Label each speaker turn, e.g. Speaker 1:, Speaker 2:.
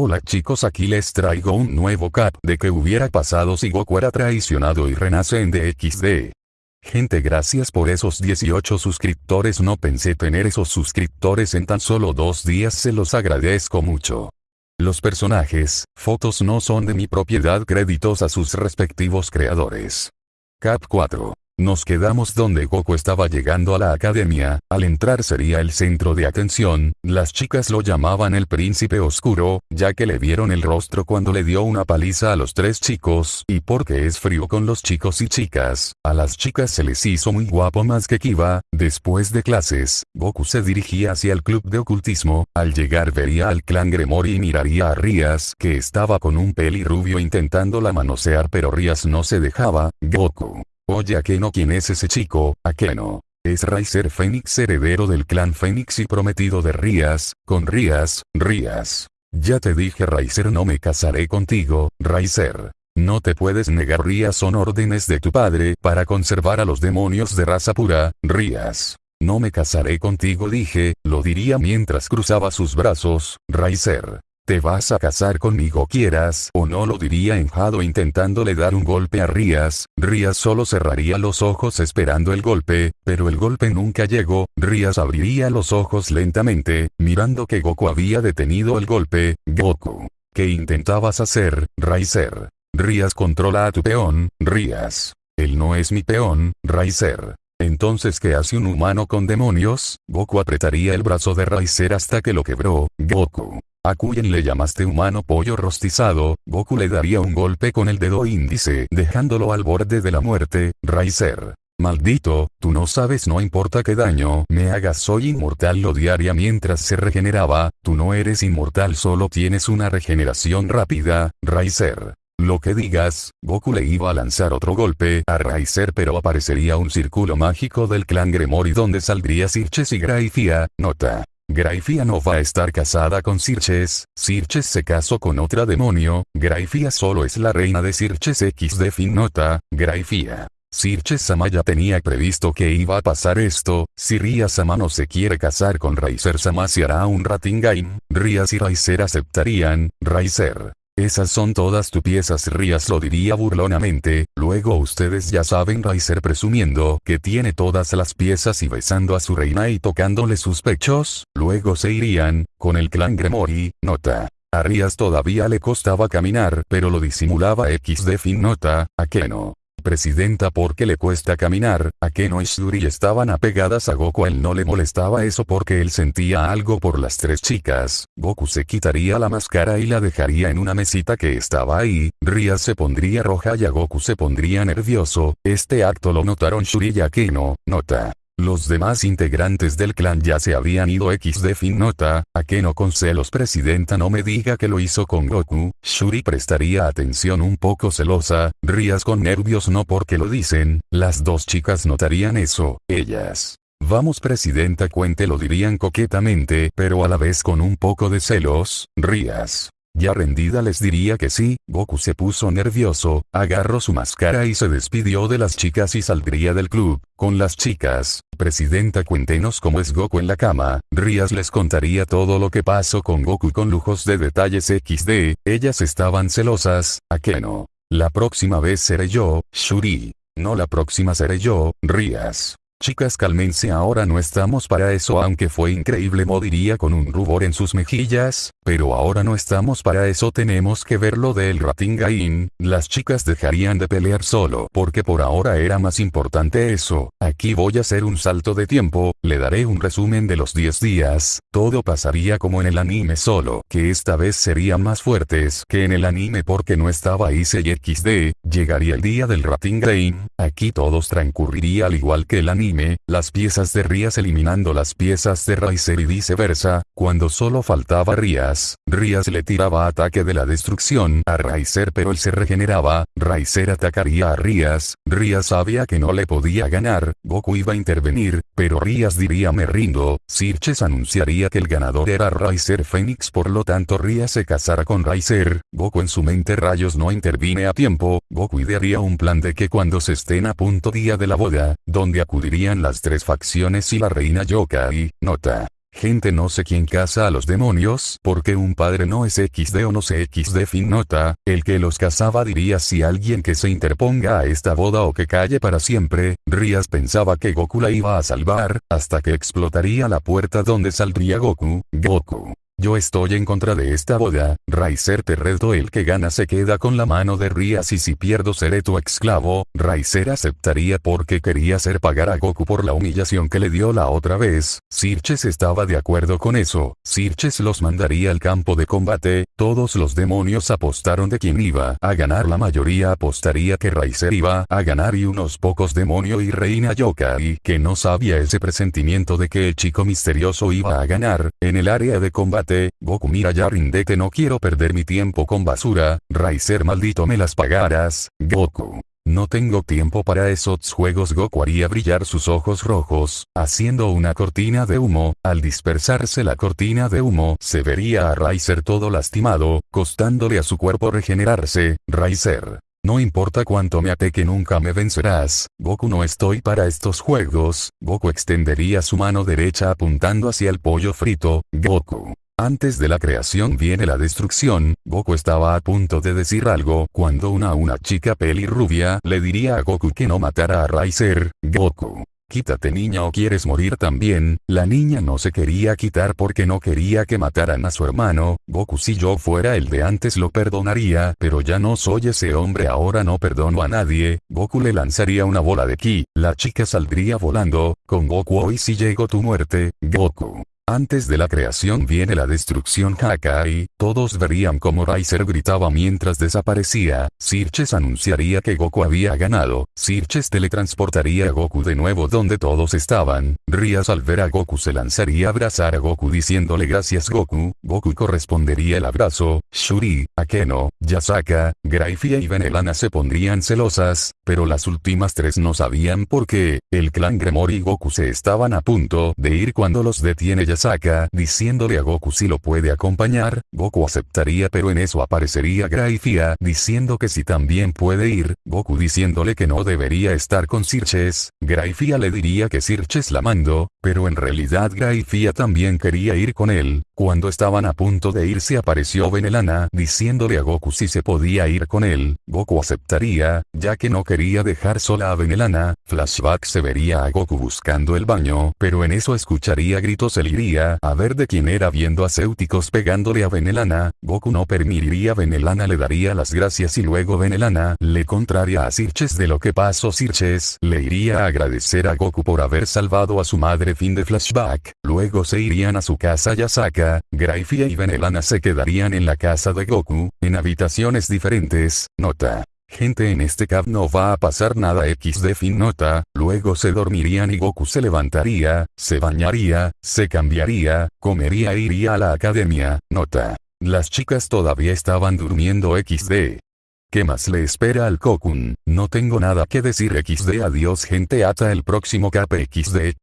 Speaker 1: Hola chicos aquí les traigo un nuevo cap de que hubiera pasado si Goku era traicionado y renace en DXD. Gente gracias por esos 18 suscriptores no pensé tener esos suscriptores en tan solo dos días se los agradezco mucho. Los personajes, fotos no son de mi propiedad créditos a sus respectivos creadores. Cap 4. Nos quedamos donde Goku estaba llegando a la academia, al entrar sería el centro de atención, las chicas lo llamaban el príncipe oscuro, ya que le vieron el rostro cuando le dio una paliza a los tres chicos, y porque es frío con los chicos y chicas, a las chicas se les hizo muy guapo más que Kiba, después de clases, Goku se dirigía hacia el club de ocultismo, al llegar vería al clan Gremori y miraría a Rías que estaba con un peli rubio intentándola manosear pero Rías no se dejaba, Goku. Oye Akeno ¿quién es ese chico? Akeno. Es Riser Fénix heredero del clan Fénix y prometido de Rías, con Rías, Rías. Ya te dije Riser no me casaré contigo, Riser. No te puedes negar Rías son órdenes de tu padre para conservar a los demonios de raza pura, Rías. No me casaré contigo dije, lo diría mientras cruzaba sus brazos, Riser. Te vas a casar conmigo quieras o no lo diría enjado intentándole dar un golpe a Rías, Rías solo cerraría los ojos esperando el golpe, pero el golpe nunca llegó, Rías abriría los ojos lentamente, mirando que Goku había detenido el golpe, Goku. ¿Qué intentabas hacer, Raizer? Rías controla a tu peón, Rías. Él no es mi peón, Raizer. Entonces ¿qué hace un humano con demonios? Goku apretaría el brazo de Raizer hasta que lo quebró, Goku. A Kuyen le llamaste humano pollo rostizado, Goku le daría un golpe con el dedo índice dejándolo al borde de la muerte, Raizer. Maldito, tú no sabes no importa qué daño me hagas soy inmortal lo diaria mientras se regeneraba, tú no eres inmortal solo tienes una regeneración rápida, Raizer. Lo que digas, Goku le iba a lanzar otro golpe a Raizer pero aparecería un círculo mágico del clan Gremori donde saldría Sirches y Graifia, nota. Graifia no va a estar casada con Sirches, Sirches se casó con otra demonio, Graifia solo es la reina de Sirches X de fin nota, Graifia. Sirches Sama ya tenía previsto que iba a pasar esto, si Ria Sama no se quiere casar con Raizer Sama se hará un Ratingaim, Rias y Raizer aceptarían, Raizer. Esas son todas tus piezas Rías lo diría burlonamente, luego ustedes ya saben Raizer presumiendo que tiene todas las piezas y besando a su reina y tocándole sus pechos, luego se irían, con el clan Gremori, nota. A Rías todavía le costaba caminar pero lo disimulaba X de fin nota, a que no presidenta porque le cuesta caminar, a Keno y Shuri estaban apegadas a Goku a él no le molestaba eso porque él sentía algo por las tres chicas, Goku se quitaría la máscara y la dejaría en una mesita que estaba ahí, Ria se pondría roja y a Goku se pondría nervioso, este acto lo notaron Shuri y Akeno, nota. Los demás integrantes del clan ya se habían ido X de fin. Nota, a que no con celos presidenta no me diga que lo hizo con Goku, Shuri prestaría atención un poco celosa, rías con nervios no porque lo dicen, las dos chicas notarían eso, ellas. Vamos presidenta cuente lo dirían coquetamente pero a la vez con un poco de celos, rías. Ya rendida les diría que sí, Goku se puso nervioso, agarró su máscara y se despidió de las chicas y saldría del club, con las chicas. Presidenta cuéntenos cómo es Goku en la cama, Rías les contaría todo lo que pasó con Goku con lujos de detalles XD, ellas estaban celosas, ¿a qué no? La próxima vez seré yo, Shuri. No la próxima seré yo, Rías. Chicas cálmense ahora no estamos para eso aunque fue increíble Mo diría con un rubor en sus mejillas, pero ahora no estamos para eso tenemos que ver lo del Ratingain, las chicas dejarían de pelear solo porque por ahora era más importante eso, aquí voy a hacer un salto de tiempo, le daré un resumen de los 10 días, todo pasaría como en el anime solo que esta vez serían más fuertes que en el anime porque no estaba y XD, llegaría el día del Ratingain, aquí todos transcurriría al igual que el anime las piezas de Rías eliminando las piezas de Raizer y viceversa, cuando solo faltaba Rías, Rías le tiraba ataque de la destrucción a Raizer pero él se regeneraba, Raizer atacaría a Rías, Rías sabía que no le podía ganar, Goku iba a intervenir, pero Rías diría me rindo, Sirches anunciaría que el ganador era Raizer Fénix por lo tanto Rías se casara con Raizer, Goku en su mente rayos no intervine a tiempo, Goku idearía un plan de que cuando se estén a punto día de la boda, donde acudiría las tres facciones y la reina Yokai, nota. Gente no sé quién caza a los demonios porque un padre no es XD o no sé XD fin nota, el que los cazaba diría si alguien que se interponga a esta boda o que calle para siempre, Rías pensaba que Goku la iba a salvar, hasta que explotaría la puerta donde saldría Goku, Goku. Yo estoy en contra de esta boda, Raizer te reto el que gana se queda con la mano de Rías y si pierdo seré tu esclavo, Raizer aceptaría porque quería hacer pagar a Goku por la humillación que le dio la otra vez, Sirches estaba de acuerdo con eso, Sirches los mandaría al campo de combate, todos los demonios apostaron de quién iba a ganar la mayoría apostaría que Raizer iba a ganar y unos pocos demonio y reina Yokai que no sabía ese presentimiento de que el chico misterioso iba a ganar, en el área de combate Goku mira ya rinde no quiero perder mi tiempo con basura, Raizer maldito me las pagarás, Goku. No tengo tiempo para esos juegos Goku haría brillar sus ojos rojos, haciendo una cortina de humo, al dispersarse la cortina de humo se vería a Raizer todo lastimado, costándole a su cuerpo regenerarse, Raizer. No importa cuánto me ate que nunca me vencerás, Goku no estoy para estos juegos, Goku extendería su mano derecha apuntando hacia el pollo frito, Goku. Antes de la creación viene la destrucción, Goku estaba a punto de decir algo cuando una una chica pelirrubia le diría a Goku que no matara a Raizer, Goku. Quítate niña o quieres morir también, la niña no se quería quitar porque no quería que mataran a su hermano, Goku si yo fuera el de antes lo perdonaría, pero ya no soy ese hombre ahora no perdono a nadie, Goku le lanzaría una bola de ki, la chica saldría volando, con Goku hoy si llegó tu muerte, Goku. Antes de la creación viene la destrucción Hakai, todos verían como Raizer gritaba mientras desaparecía, Sirches anunciaría que Goku había ganado, Sirches teletransportaría a Goku de nuevo donde todos estaban, Rias al ver a Goku se lanzaría a abrazar a Goku diciéndole gracias Goku, Goku correspondería el abrazo, Shuri, Akeno, Yasaka, Graifia y Venelana se pondrían celosas, pero las últimas tres no sabían por qué, el clan Gremori y Goku se estaban a punto de ir cuando los detiene Yasaka Saca, diciéndole a Goku si lo puede acompañar, Goku aceptaría pero en eso aparecería Graifia diciendo que si también puede ir, Goku diciéndole que no debería estar con Sirches, Graifia le diría que Sirches la mandó, pero en realidad Graifia también quería ir con él, cuando estaban a punto de irse apareció Venelana diciéndole a Goku si se podía ir con él, Goku aceptaría, ya que no quería dejar sola a Venelana, flashback se vería a Goku buscando el baño, pero en eso escucharía gritos el iría a ver de quién era viendo a Céuticos pegándole a Venelana, Goku no permitiría Venelana le daría las gracias y luego Venelana le contraria a Sirches de lo que pasó. Sirches le iría a agradecer a Goku por haber salvado a su madre. Fin de flashback, luego se irían a su casa Yasaka, Graifia y Venelana se quedarían en la casa de Goku, en habitaciones diferentes, nota. Gente en este cab no va a pasar nada XD fin nota, luego se dormirían y Goku se levantaría, se bañaría, se cambiaría, comería e iría a la academia, nota. Las chicas todavía estaban durmiendo XD. ¿Qué más le espera al Kokun? No tengo nada que decir XD adiós gente hasta el próximo cap XD.